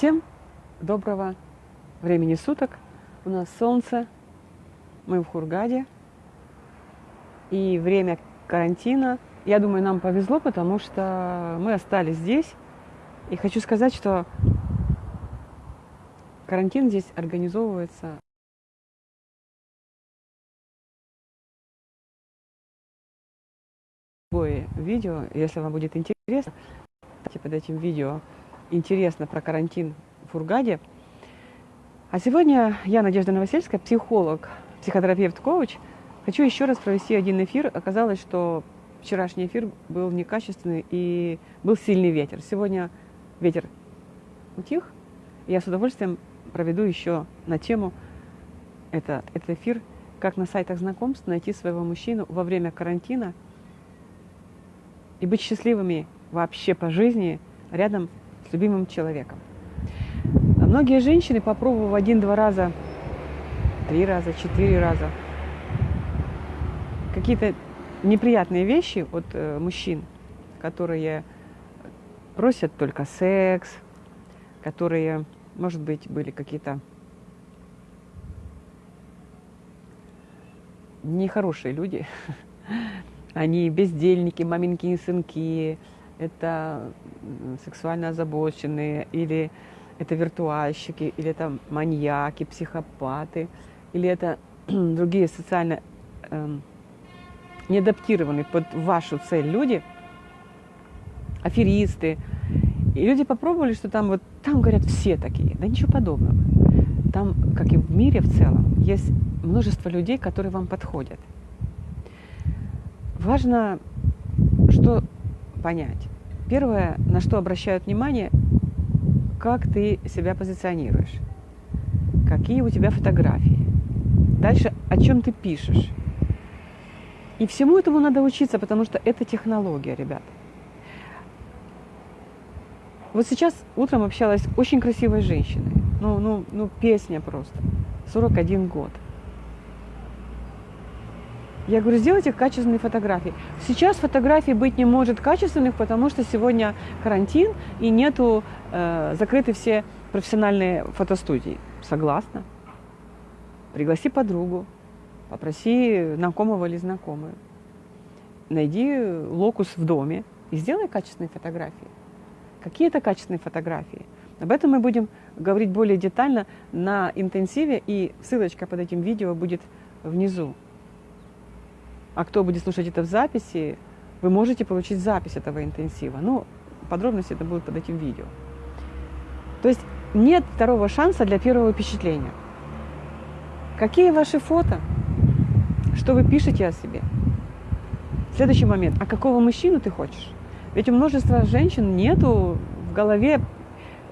Всем доброго времени суток. У нас солнце, мы в Хургаде. И время карантина. Я думаю, нам повезло, потому что мы остались здесь. И хочу сказать, что карантин здесь организовывается любое видео, если вам будет интересно, под этим видео интересно про карантин в Фургаде. А сегодня я, Надежда Новосельская, психолог, психотерапевт-коуч. Хочу еще раз провести один эфир. Оказалось, что вчерашний эфир был некачественный и был сильный ветер. Сегодня ветер утих. Я с удовольствием проведу еще на тему это, этот эфир, как на сайтах знакомств найти своего мужчину во время карантина и быть счастливыми вообще по жизни рядом любимым человеком. А многие женщины, попробовав один-два раза, три раза, четыре раза, какие-то неприятные вещи от э, мужчин, которые просят только секс, которые, может быть, были какие-то нехорошие люди, они бездельники, маменькие сынки, это сексуально озабоченные, или это виртуальщики, или это маньяки, психопаты, или это другие социально э, неадаптированные под вашу цель люди, аферисты. И люди попробовали, что там вот, там говорят все такие, да ничего подобного. Там, как и в мире в целом, есть множество людей, которые вам подходят. Важно, что понять. Первое, на что обращают внимание, как ты себя позиционируешь, какие у тебя фотографии. Дальше, о чем ты пишешь. И всему этому надо учиться, потому что это технология, ребят. Вот сейчас утром общалась с очень красивой женщиной. Ну, ну, ну, песня просто. 41 год. Я говорю, сделайте качественные фотографии. Сейчас фотографий быть не может качественных, потому что сегодня карантин и нету, э, закрыты все профессиональные фотостудии. Согласна. Пригласи подругу, попроси знакомого или знакомую. Найди локус в доме и сделай качественные фотографии. Какие это качественные фотографии? Об этом мы будем говорить более детально на интенсиве, и ссылочка под этим видео будет внизу. А кто будет слушать это в записи, вы можете получить запись этого интенсива. Ну, подробности это будет под этим видео. То есть нет второго шанса для первого впечатления. Какие ваши фото? Что вы пишете о себе? Следующий момент. А какого мужчину ты хочешь? Ведь у множества женщин нету в голове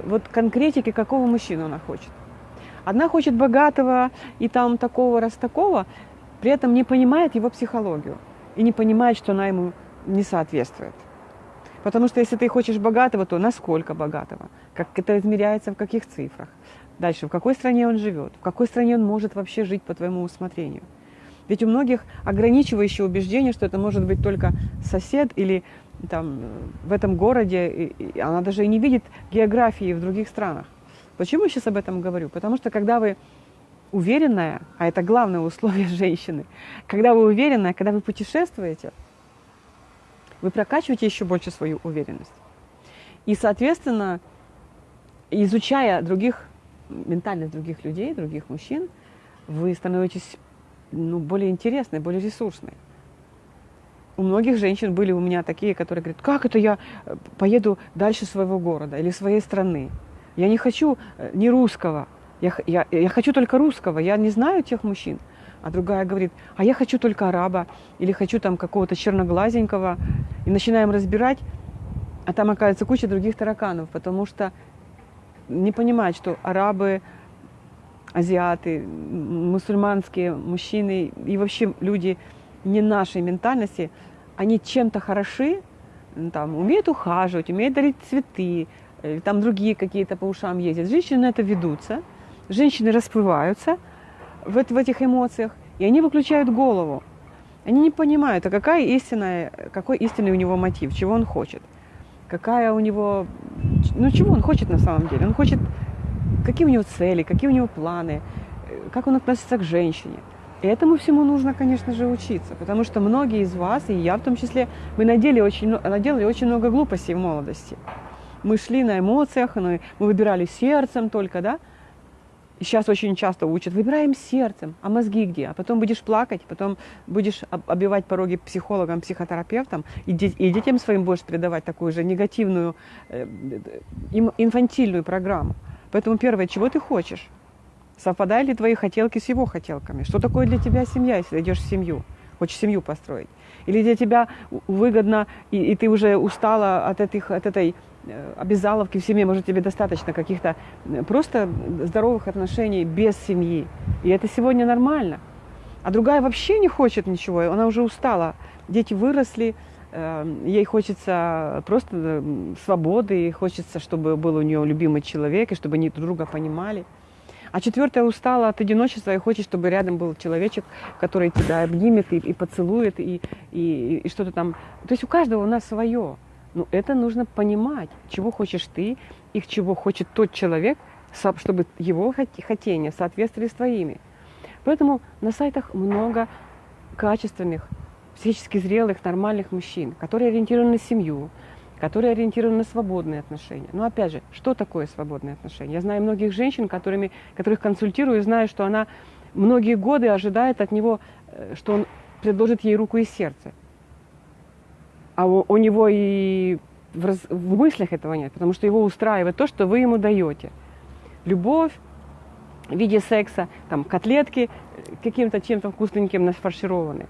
вот конкретики, какого мужчину она хочет. Одна хочет богатого и там такого, раз такого, при этом не понимает его психологию и не понимает, что она ему не соответствует. Потому что если ты хочешь богатого, то насколько богатого? Как это измеряется, в каких цифрах? Дальше, в какой стране он живет? В какой стране он может вообще жить по твоему усмотрению? Ведь у многих ограничивающее убеждение, что это может быть только сосед или там, в этом городе, и она даже и не видит географии в других странах. Почему я сейчас об этом говорю? Потому что когда вы уверенная, а это главное условие женщины, когда вы уверенная, когда вы путешествуете, вы прокачиваете еще больше свою уверенность. И, соответственно, изучая других, ментальность других людей, других мужчин, вы становитесь ну, более интересной, более ресурсной. У многих женщин были у меня такие, которые говорят, как это я э, поеду дальше своего города или своей страны? Я не хочу э, ни русского, я, я, я хочу только русского, я не знаю тех мужчин. А другая говорит, а я хочу только араба, или хочу там какого-то черноглазенького. И начинаем разбирать, а там оказывается куча других тараканов, потому что не понимают, что арабы, азиаты, мусульманские мужчины и вообще люди не нашей ментальности, они чем-то хороши, там, умеют ухаживать, умеют дарить цветы, или там другие какие-то по ушам ездят. Женщины на это ведутся – женщины расплываются в, в этих эмоциях, и они выключают голову. Они не понимают, а какая истинная, какой истинный у него мотив, чего он хочет, какая у него ну чего он хочет на самом деле? Он хочет, какие у него цели, какие у него планы, э, как он относится к женщине. И этому всему нужно, конечно же, учиться, потому что многие из вас, и я в том числе, мы наделали очень, наделали очень много глупостей в молодости. Мы шли на эмоциях, мы выбирали сердцем только, да? И сейчас очень часто учат, выбираем сердцем, а мозги где? А потом будешь плакать, потом будешь обивать пороги психологам, психотерапевтам, и, и детям своим будешь передавать такую же негативную, э, инфантильную программу. Поэтому первое, чего ты хочешь? Совпадают ли твои хотелки с его хотелками? Что такое для тебя семья, если идешь в семью? Хочешь семью построить? Или для тебя выгодно, и, и ты уже устала от, этих, от этой э, обязаловки в семье, может, тебе достаточно каких-то э, просто здоровых отношений без семьи. И это сегодня нормально. А другая вообще не хочет ничего, она уже устала. Дети выросли, э, ей хочется просто свободы, хочется, чтобы был у нее любимый человек, и чтобы они друг друга понимали. А четвертая устала от одиночества и хочет, чтобы рядом был человечек, который тебя обнимет и, и поцелует, и, и, и что-то там. То есть у каждого у нас свое. Но это нужно понимать, чего хочешь ты и чего хочет тот человек, чтобы его хотения соответствовали с твоими. Поэтому на сайтах много качественных, психически зрелых, нормальных мужчин, которые ориентированы на семью, которые ориентированы на свободные отношения. Но опять же, что такое свободные отношения? Я знаю многих женщин, которыми, которых консультирую, и знаю, что она многие годы ожидает от него, э, что он предложит ей руку и сердце. А у, у него и в, раз, в мыслях этого нет, потому что его устраивает то, что вы ему даете. Любовь в виде секса, там котлетки э, каким-то чем-то вкусненьким нафаршированы.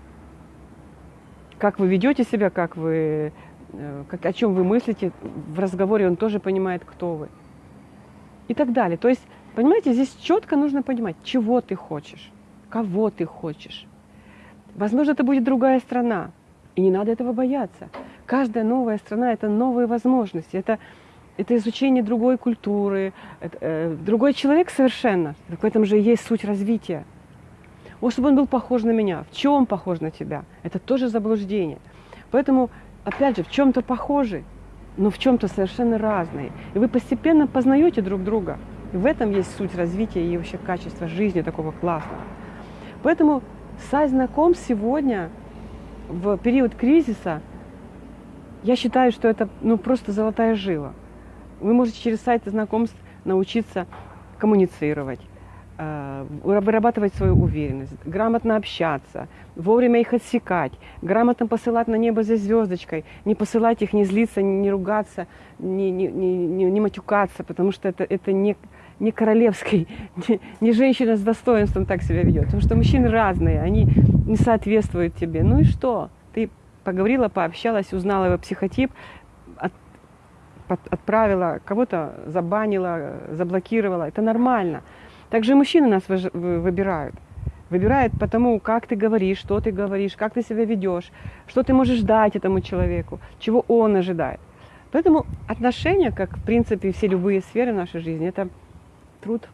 Как вы ведете себя, как вы Э, как, о чем вы мыслите, в разговоре он тоже понимает, кто вы. И так далее. То есть, понимаете, здесь четко нужно понимать, чего ты хочешь, кого ты хочешь. Возможно, это будет другая страна, и не надо этого бояться. Каждая новая страна – это новые возможности, это, это изучение другой культуры, это, э, другой человек совершенно. В этом же есть суть развития. Вот чтобы он был похож на меня. В чем похож на тебя? Это тоже заблуждение. Поэтому опять же, в чем-то похожи, но в чем-то совершенно разные. И вы постепенно познаете друг друга. И в этом есть суть развития и вообще качества жизни такого классного. Поэтому сайт знакомств сегодня, в период кризиса, я считаю, что это ну, просто золотая жила. Вы можете через сайты знакомств научиться коммуницировать, вырабатывать свою уверенность, грамотно общаться, вовремя их отсекать, грамотно посылать на небо за звездочкой, не посылать их, не злиться, не ругаться, не, не, не, не матюкаться, потому что это, это не, не королевский, не, не женщина с достоинством так себя ведет, потому что мужчины разные, они не соответствуют тебе. Ну и что? Ты поговорила, пообщалась, узнала его психотип, от, отправила, кого-то забанила, заблокировала. Это нормально. Также мужчины нас выбирают. Выбирают потому, как ты говоришь, что ты говоришь, как ты себя ведешь, что ты можешь дать этому человеку, чего он ожидает. Поэтому отношения, как в принципе все любые сферы нашей жизни, это труд.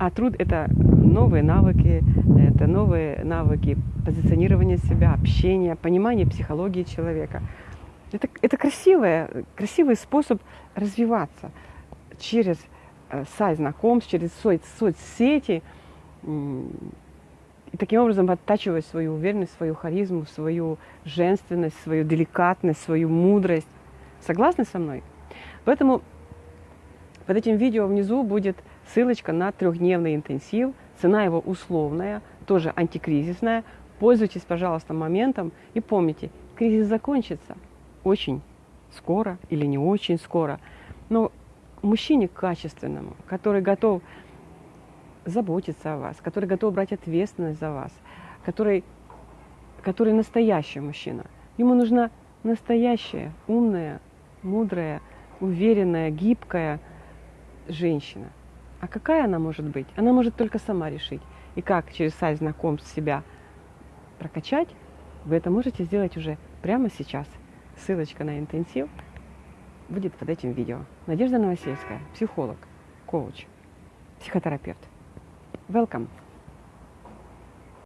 А труд это новые навыки, это новые навыки позиционирования себя, общения, понимания психологии человека. Это, это красивый, красивый способ развиваться через сайт знакомств, через соц, соцсети. И таким образом оттачивать свою уверенность, свою харизму, свою женственность, свою деликатность, свою мудрость. Согласны со мной? Поэтому под этим видео внизу будет ссылочка на трехдневный интенсив. Цена его условная, тоже антикризисная. Пользуйтесь, пожалуйста, моментом и помните, кризис закончится очень скоро или не очень скоро. Но мужчине качественному, который готов заботиться о вас, который готов брать ответственность за вас, который, который настоящий мужчина. Ему нужна настоящая, умная, мудрая, уверенная, гибкая женщина. А какая она может быть? Она может только сама решить. И как через сайт знакомств себя прокачать, вы это можете сделать уже прямо сейчас. Ссылочка на интенсив будет под этим видео. Надежда Новосельская, психолог, коуч, психотерапевт. Welcome!